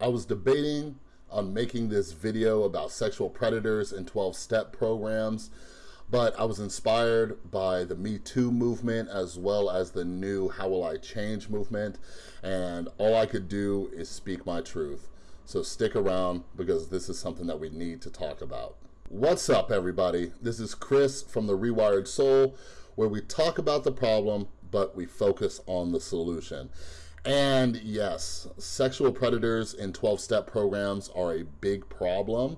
I was debating on making this video about sexual predators and 12-step programs, but I was inspired by the Me Too movement as well as the new How Will I Change movement, and all I could do is speak my truth. So stick around because this is something that we need to talk about. What's up, everybody? This is Chris from The Rewired Soul, where we talk about the problem, but we focus on the solution. And yes, sexual predators in 12-step programs are a big problem,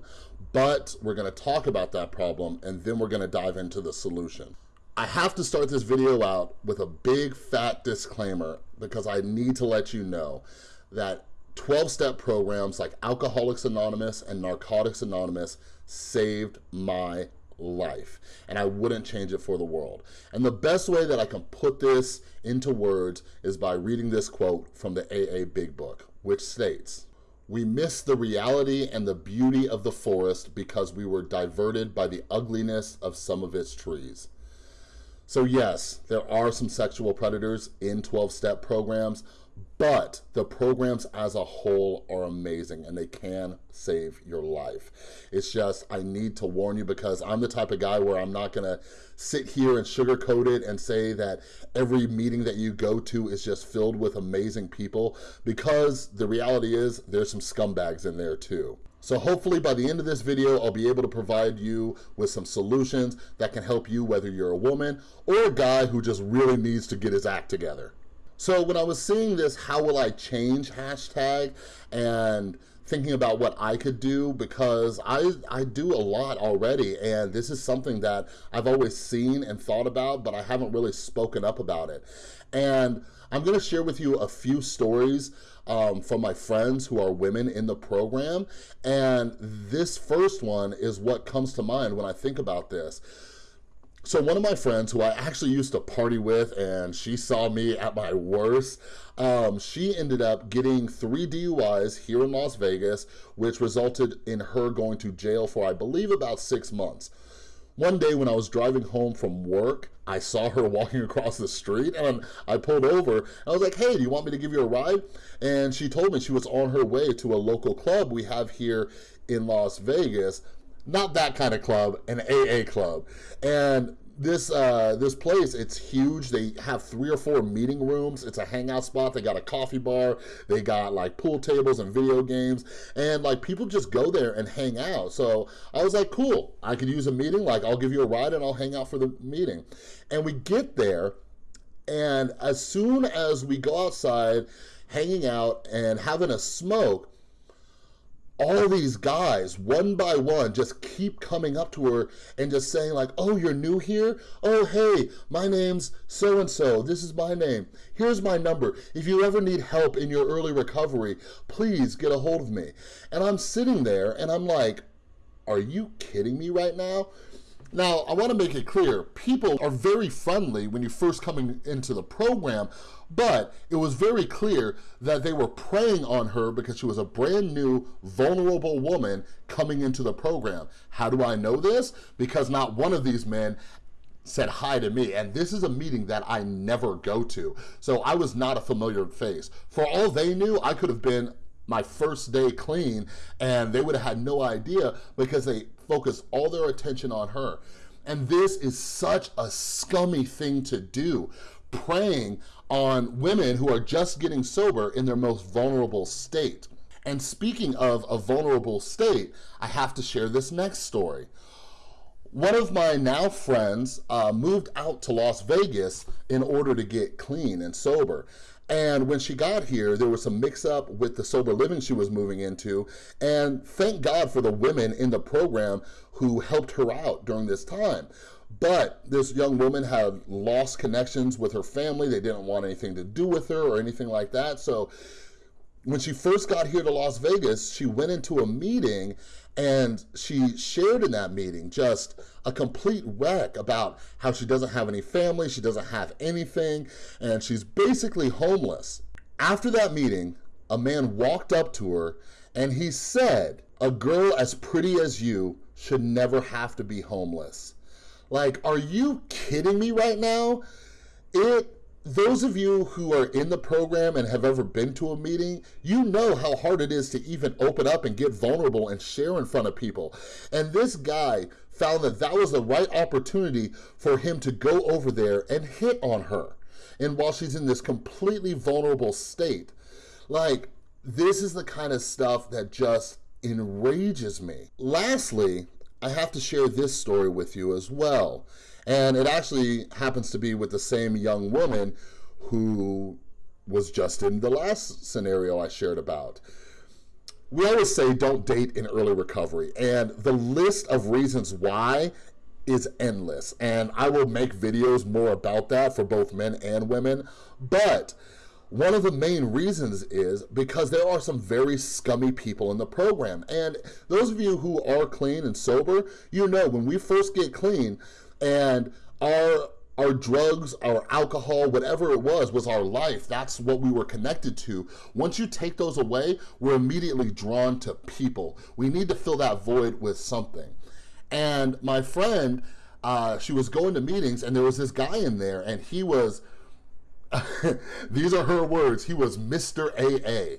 but we're gonna talk about that problem and then we're gonna dive into the solution. I have to start this video out with a big fat disclaimer because I need to let you know that 12-step programs like Alcoholics Anonymous and Narcotics Anonymous saved my life and I wouldn't change it for the world. And the best way that I can put this into words is by reading this quote from the AA Big Book, which states, we miss the reality and the beauty of the forest because we were diverted by the ugliness of some of its trees. So yes, there are some sexual predators in 12-step programs, but the programs as a whole are amazing and they can save your life. It's just, I need to warn you because I'm the type of guy where I'm not gonna sit here and sugarcoat it and say that every meeting that you go to is just filled with amazing people because the reality is there's some scumbags in there too. So hopefully by the end of this video, I'll be able to provide you with some solutions that can help you whether you're a woman or a guy who just really needs to get his act together. So when I was seeing this how will I change hashtag and thinking about what I could do because I, I do a lot already and this is something that I've always seen and thought about but I haven't really spoken up about it. And I'm gonna share with you a few stories um, from my friends who are women in the program and this first one is what comes to mind when I think about this. So one of my friends who I actually used to party with and she saw me at my worst, um, she ended up getting three DUIs here in Las Vegas, which resulted in her going to jail for, I believe, about six months. One day when I was driving home from work, I saw her walking across the street and I pulled over. I was like, hey, do you want me to give you a ride? And she told me she was on her way to a local club we have here in Las Vegas not that kind of club, an AA club. And this uh, this place, it's huge. They have three or four meeting rooms. It's a hangout spot. They got a coffee bar. They got like pool tables and video games. And like people just go there and hang out. So I was like, cool, I could use a meeting. Like I'll give you a ride and I'll hang out for the meeting. And we get there and as soon as we go outside, hanging out and having a smoke, all these guys, one by one, just keep coming up to her and just saying like, oh, you're new here? Oh, hey, my name's so-and-so. This is my name. Here's my number. If you ever need help in your early recovery, please get a hold of me. And I'm sitting there and I'm like, are you kidding me right now? Now, I wanna make it clear, people are very friendly when you first come into the program, but it was very clear that they were preying on her because she was a brand new, vulnerable woman coming into the program. How do I know this? Because not one of these men said hi to me and this is a meeting that I never go to so I was not a familiar face for all they knew I could have been my first day clean and they would have had no idea because they focused all their attention on her and this is such a scummy thing to do preying on women who are just getting sober in their most vulnerable state. And speaking of a vulnerable state, I have to share this next story. One of my now friends uh, moved out to Las Vegas in order to get clean and sober. And when she got here, there was some mix up with the sober living she was moving into. And thank God for the women in the program who helped her out during this time. But this young woman had lost connections with her family. They didn't want anything to do with her or anything like that. So when she first got here to Las Vegas, she went into a meeting and she shared in that meeting just a complete wreck about how she doesn't have any family, she doesn't have anything, and she's basically homeless. After that meeting, a man walked up to her and he said, a girl as pretty as you should never have to be homeless. Like, are you kidding me right now? It those of you who are in the program and have ever been to a meeting, you know how hard it is to even open up and get vulnerable and share in front of people. And this guy found that that was the right opportunity for him to go over there and hit on her. And while she's in this completely vulnerable state, like, this is the kind of stuff that just enrages me. Lastly, I have to share this story with you as well. And it actually happens to be with the same young woman who was just in the last scenario I shared about. We always say don't date in early recovery, and the list of reasons why is endless. And I will make videos more about that for both men and women. But one of the main reasons is because there are some very scummy people in the program. And those of you who are clean and sober, you know when we first get clean and our our drugs, our alcohol, whatever it was, was our life. That's what we were connected to. Once you take those away, we're immediately drawn to people. We need to fill that void with something. And my friend, uh, she was going to meetings and there was this guy in there and he was These are her words. He was Mr. AA.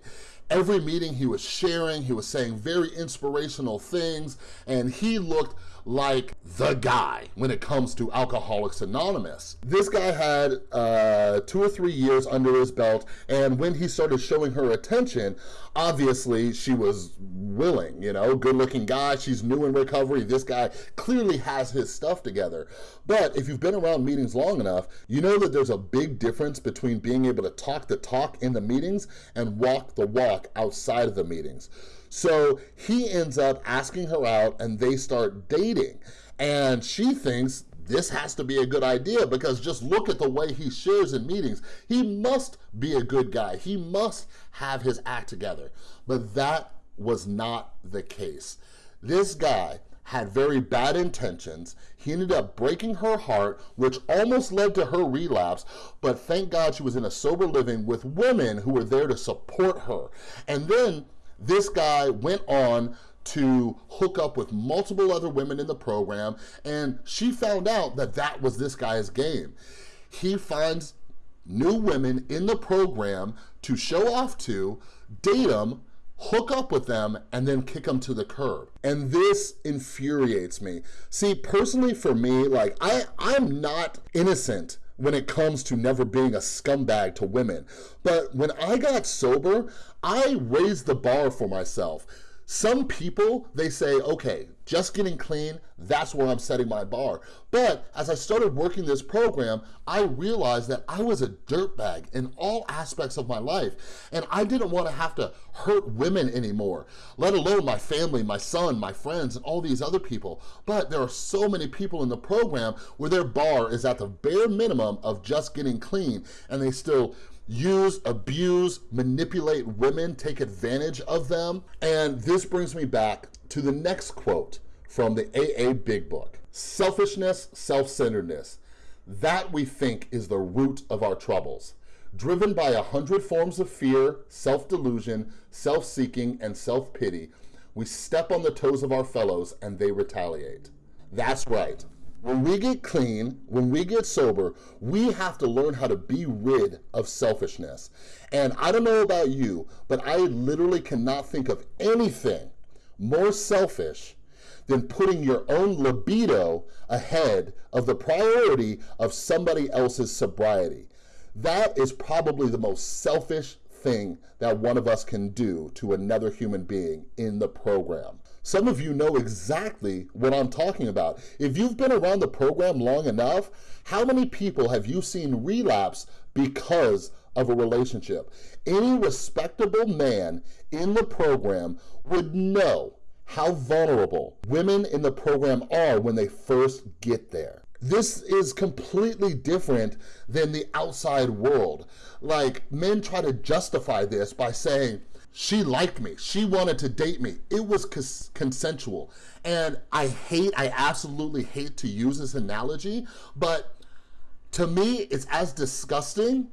Every meeting he was sharing, he was saying very inspirational things, and he looked like the guy when it comes to Alcoholics Anonymous. This guy had uh, two or three years under his belt, and when he started showing her attention, obviously she was willing, you know, good looking guy, she's new in recovery, this guy clearly has his stuff together. But if you've been around meetings long enough, you know that there's a big difference between being able to talk the talk in the meetings and walk the walk outside of the meetings. So he ends up asking her out and they start dating. And she thinks this has to be a good idea because just look at the way he shares in meetings. He must be a good guy. He must have his act together. But that was not the case. This guy had very bad intentions. He ended up breaking her heart, which almost led to her relapse, but thank God she was in a sober living with women who were there to support her. And then this guy went on to hook up with multiple other women in the program, and she found out that that was this guy's game. He finds new women in the program to show off to, date them, hook up with them, and then kick them to the curb. And this infuriates me. See, personally for me, like I, I'm not innocent when it comes to never being a scumbag to women. But when I got sober, I raised the bar for myself. Some people, they say, okay, just getting clean, that's where I'm setting my bar. But as I started working this program, I realized that I was a dirtbag in all aspects of my life. And I didn't want to have to hurt women anymore, let alone my family, my son, my friends, and all these other people. But there are so many people in the program where their bar is at the bare minimum of just getting clean, and they still use, abuse, manipulate women, take advantage of them. And this brings me back to the next quote from the AA Big Book. Selfishness, self-centeredness, that we think is the root of our troubles. Driven by a hundred forms of fear, self-delusion, self-seeking, and self-pity, we step on the toes of our fellows and they retaliate. That's right. When we get clean, when we get sober, we have to learn how to be rid of selfishness. And I don't know about you, but I literally cannot think of anything more selfish than putting your own libido ahead of the priority of somebody else's sobriety. That is probably the most selfish thing that one of us can do to another human being in the program. Some of you know exactly what I'm talking about. If you've been around the program long enough, how many people have you seen relapse because of a relationship? Any respectable man in the program would know how vulnerable women in the program are when they first get there. This is completely different than the outside world. Like, men try to justify this by saying, she liked me. She wanted to date me. It was consensual. And I hate, I absolutely hate to use this analogy, but to me, it's as disgusting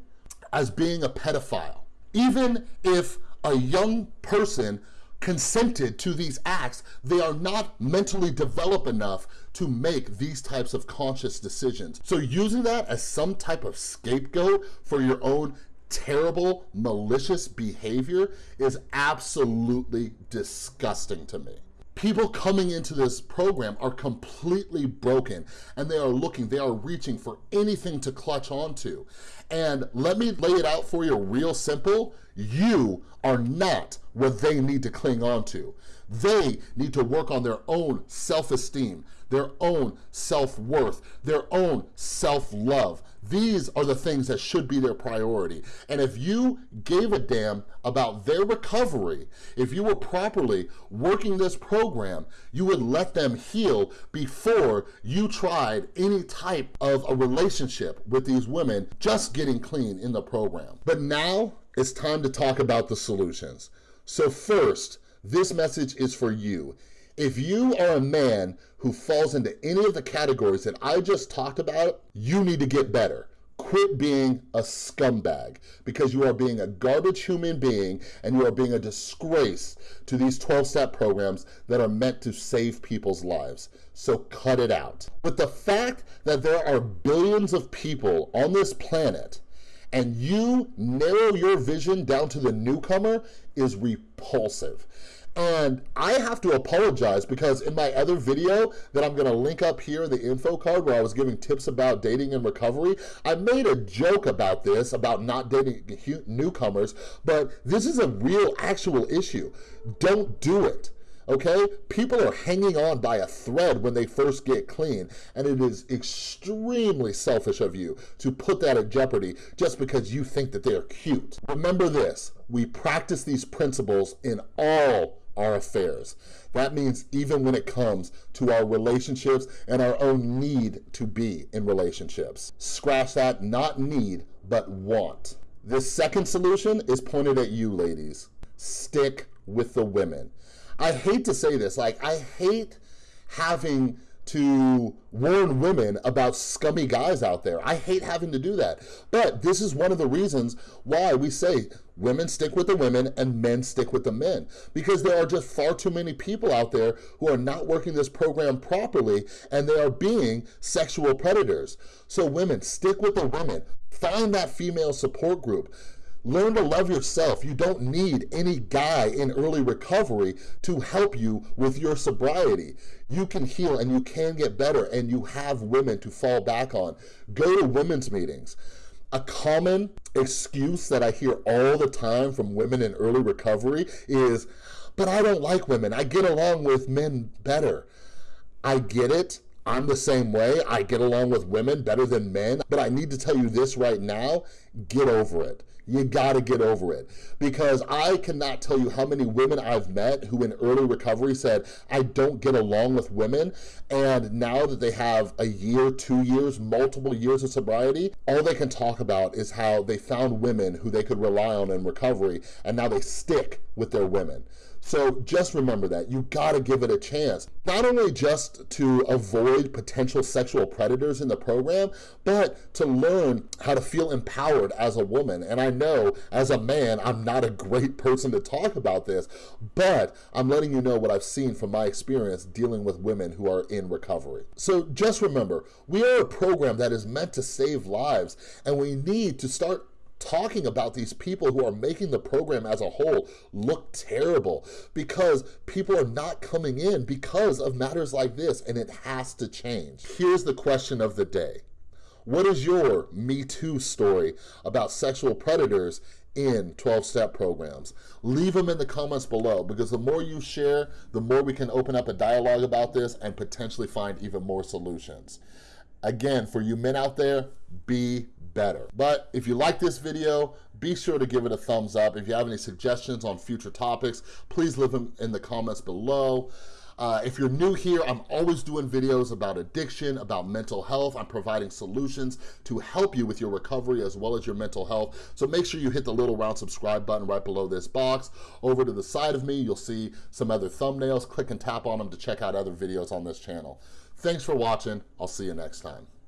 as being a pedophile. Even if a young person consented to these acts, they are not mentally developed enough to make these types of conscious decisions. So using that as some type of scapegoat for your own terrible, malicious behavior is absolutely disgusting to me people coming into this program are completely broken and they are looking, they are reaching for anything to clutch onto. And let me lay it out for you real simple. You are not what they need to cling on to. They need to work on their own self-esteem, their own self-worth, their own self-love. These are the things that should be their priority. And if you gave a damn about their recovery, if you were properly working this program, you would let them heal before you tried any type of a relationship with these women just getting clean in the program. But now it's time to talk about the solutions. So first, this message is for you. If you are a man who falls into any of the categories that I just talked about, you need to get better. Quit being a scumbag because you are being a garbage human being and you are being a disgrace to these 12-step programs that are meant to save people's lives. So cut it out. With the fact that there are billions of people on this planet and you narrow your vision down to the newcomer is repulsive. And I have to apologize because in my other video that I'm gonna link up here in the info card where I was giving tips about dating and recovery, I made a joke about this, about not dating newcomers, but this is a real actual issue. Don't do it okay? People are hanging on by a thread when they first get clean, and it is extremely selfish of you to put that at jeopardy just because you think that they're cute. Remember this, we practice these principles in all our affairs. That means even when it comes to our relationships and our own need to be in relationships. Scratch that, not need, but want. This second solution is pointed at you, ladies. Stick with the women. I hate to say this, like, I hate having to warn women about scummy guys out there. I hate having to do that. But this is one of the reasons why we say women stick with the women and men stick with the men. Because there are just far too many people out there who are not working this program properly and they are being sexual predators. So women, stick with the women. Find that female support group. Learn to love yourself. You don't need any guy in early recovery to help you with your sobriety. You can heal and you can get better and you have women to fall back on. Go to women's meetings. A common excuse that I hear all the time from women in early recovery is, but I don't like women. I get along with men better. I get it. I'm the same way. I get along with women better than men. But I need to tell you this right now, get over it. You gotta get over it. Because I cannot tell you how many women I've met who in early recovery said, I don't get along with women. And now that they have a year, two years, multiple years of sobriety, all they can talk about is how they found women who they could rely on in recovery. And now they stick with their women. So just remember that. You gotta give it a chance. Not only just to avoid potential sexual predators in the program, but to learn how to feel empowered as a woman. And I know as a man, I'm not a great person to talk about this, but I'm letting you know what I've seen from my experience dealing with women who are in recovery. So just remember, we are a program that is meant to save lives, and we need to start talking about these people who are making the program as a whole look terrible because people are not coming in because of matters like this and it has to change. Here's the question of the day. What is your Me Too story about sexual predators in 12-step programs? Leave them in the comments below because the more you share, the more we can open up a dialogue about this and potentially find even more solutions. Again, for you men out there, be better. But if you like this video, be sure to give it a thumbs up. If you have any suggestions on future topics, please leave them in the comments below. Uh, if you're new here, I'm always doing videos about addiction, about mental health. I'm providing solutions to help you with your recovery as well as your mental health. So make sure you hit the little round subscribe button right below this box. Over to the side of me, you'll see some other thumbnails. Click and tap on them to check out other videos on this channel. Thanks for watching. I'll see you next time.